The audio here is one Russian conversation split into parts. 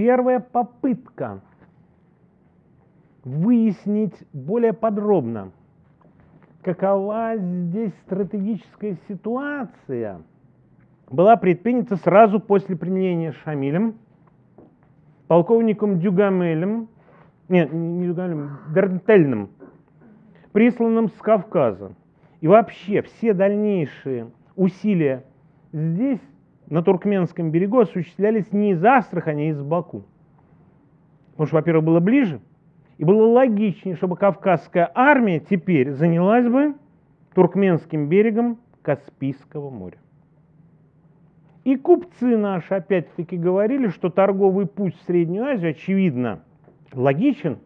первая попытка выяснить более подробно, какова здесь стратегическая ситуация, была предпринята сразу после применения Шамилем, полковником Дюгамелем, нет, не Дюгамелем, Дернтельным, присланным с Кавказа. И вообще все дальнейшие усилия здесь, на Туркменском берегу, осуществлялись не из Астрахани, а из Баку. Потому что, во-первых, было ближе, и было логичнее, чтобы Кавказская армия теперь занялась бы Туркменским берегом Каспийского моря. И купцы наши опять-таки говорили, что торговый путь в Среднюю Азию, очевидно, логичен.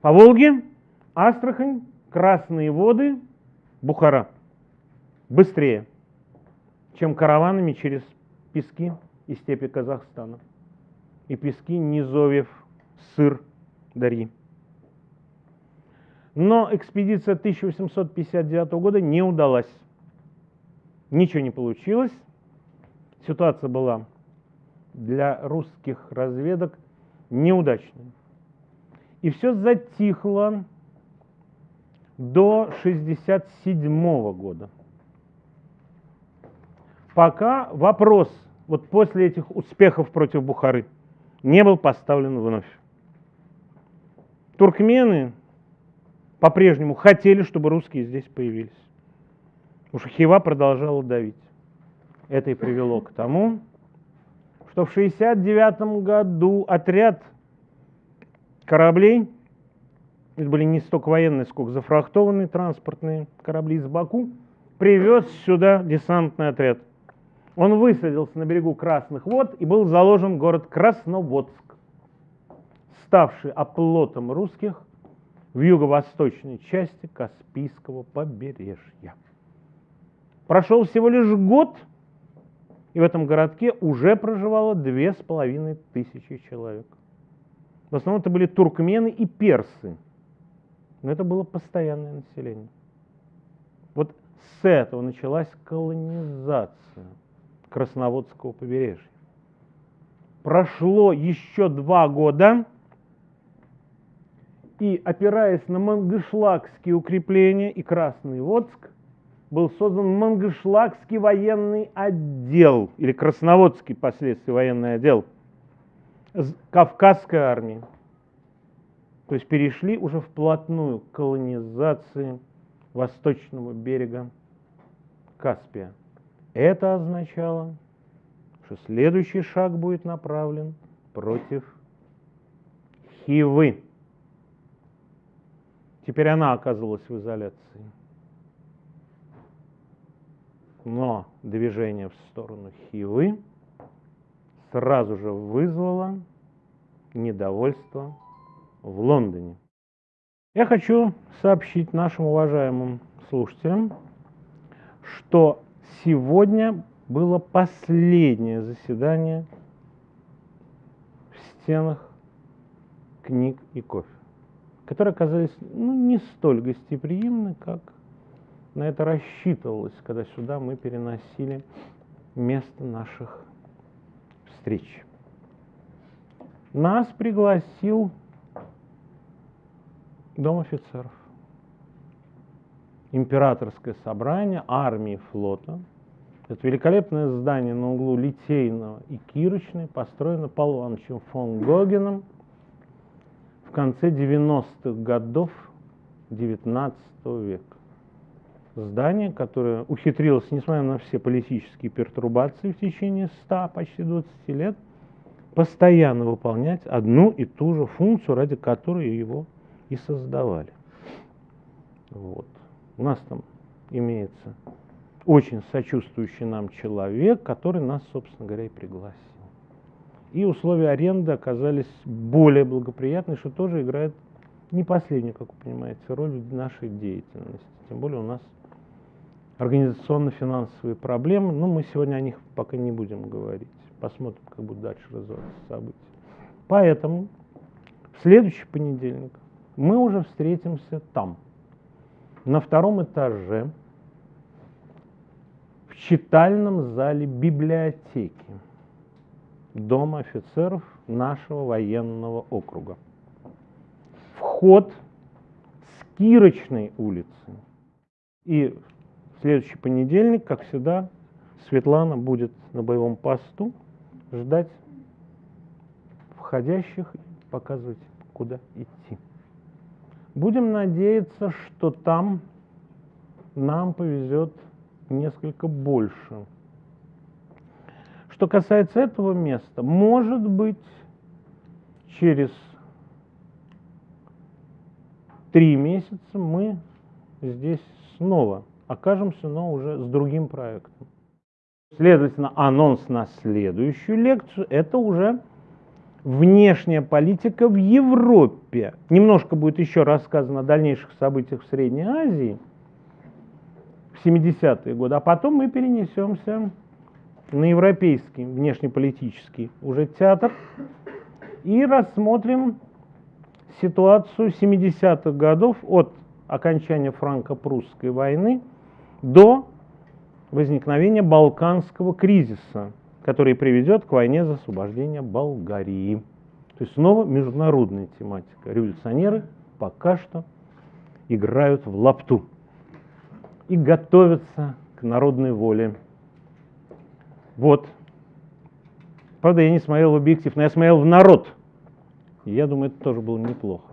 По Волге, Астрахань, Красные воды, Бухара. Быстрее, чем караванами через пески и степи Казахстана. И пески Низовьев, Сыр, Дарьи. Но экспедиция 1859 года не удалась. Ничего не получилось. Ситуация была для русских разведок неудачной. И все затихло до 1967 года. Пока вопрос вот после этих успехов против Бухары не был поставлен вновь. Туркмены по-прежнему хотели, чтобы русские здесь появились. Что Хива продолжала давить. Это и привело к тому, что в 1969 году отряд кораблей это были не столько военные, сколько зафрахтованные транспортные корабли из Баку, привез сюда десантный отряд. Он высадился на берегу Красных вод и был заложен город Красноводск, ставший оплотом русских в юго-восточной части Каспийского побережья. Прошел всего лишь год, и в этом городке уже проживало две с половиной тысячи человек. В основном это были туркмены и персы – но это было постоянное население. Вот с этого началась колонизация Красноводского побережья. Прошло еще два года, и опираясь на мангышлакские укрепления и Красный Водск, был создан Мангышлакский военный отдел, или Красноводский последствия военный отдел Кавказской армии. То есть перешли уже вплотную к колонизации восточного берега Каспия. Это означало, что следующий шаг будет направлен против Хивы. Теперь она оказалась в изоляции. Но движение в сторону Хивы сразу же вызвало недовольство в Лондоне. Я хочу сообщить нашим уважаемым слушателям, что сегодня было последнее заседание в стенах книг и кофе, которые оказались ну, не столь гостеприимны, как на это рассчитывалось, когда сюда мы переносили место наших встреч. Нас пригласил Дом офицеров. Императорское собрание армии флота. Это великолепное здание на углу Литейного и Кирочной построено Павлом Ивановичем фон Гогеном в конце 90-х годов XIX века. Здание, которое ухитрилось, несмотря на все политические пертурбации в течение 100, почти 20 лет, постоянно выполнять одну и ту же функцию, ради которой его и создавали. Вот. У нас там имеется очень сочувствующий нам человек, который нас, собственно говоря, и пригласил. И условия аренды оказались более благоприятны, что тоже играет не последнюю, как вы понимаете, роль в нашей деятельности. Тем более у нас организационно-финансовые проблемы, но мы сегодня о них пока не будем говорить. Посмотрим, как будут дальше развиваться события. Поэтому в следующий понедельник мы уже встретимся там, на втором этаже, в читальном зале библиотеки. Дом офицеров нашего военного округа. Вход с Кирочной улицы. И в следующий понедельник, как всегда, Светлана будет на боевом посту ждать входящих и показывать, куда идти. Будем надеяться, что там нам повезет несколько больше. Что касается этого места, может быть, через три месяца мы здесь снова окажемся, но уже с другим проектом. Следовательно, анонс на следующую лекцию – это уже внешняя политика в Европе. Немножко будет еще рассказано о дальнейших событиях в Средней Азии в 70-е годы, а потом мы перенесемся на европейский внешнеполитический уже театр и рассмотрим ситуацию 70-х годов от окончания франко-прусской войны до возникновения Балканского кризиса, который приведет к войне за освобождение Болгарии. То есть снова международная тематика. Революционеры пока что играют в лапту и готовятся к народной воле. Вот. Правда, я не смотрел в объектив, но я смотрел в народ. И я думаю, это тоже было неплохо.